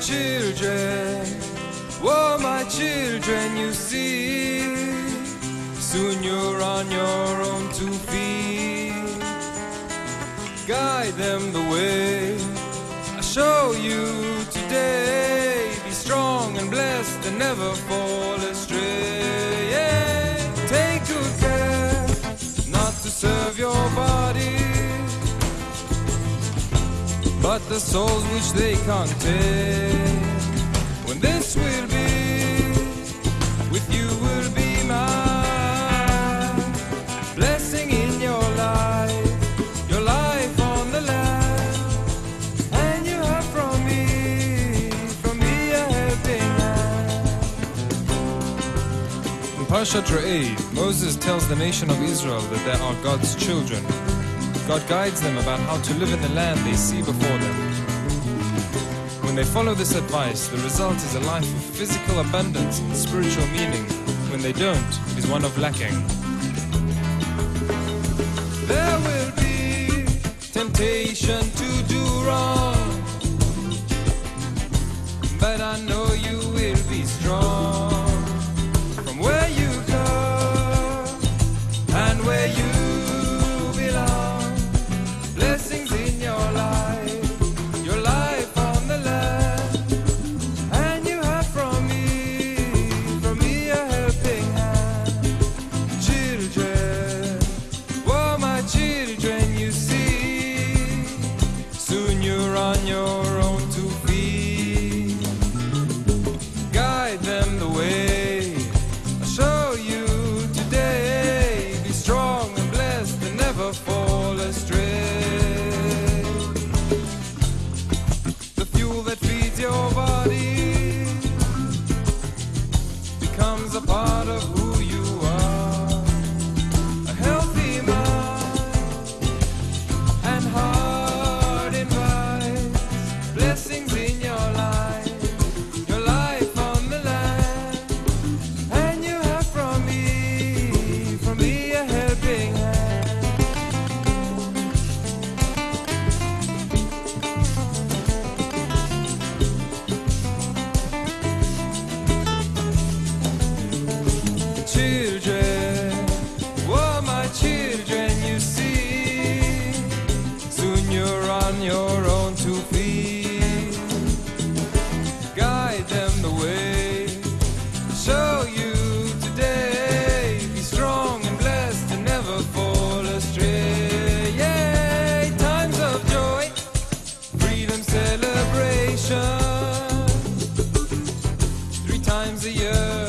children, oh my children, you see, soon you're on your own two feet. Guide them the way I show you today. Be strong and blessed and never fall astray. Yeah. Take good care not to serve your body but the souls which they can't Parshat Re'eh, Moses tells the nation of Israel that they are God's children. God guides them about how to live in the land they see before them. When they follow this advice, the result is a life of physical abundance and spiritual meaning. When they don't, it is one of lacking. There will be temptation to do wrong, on your times a year.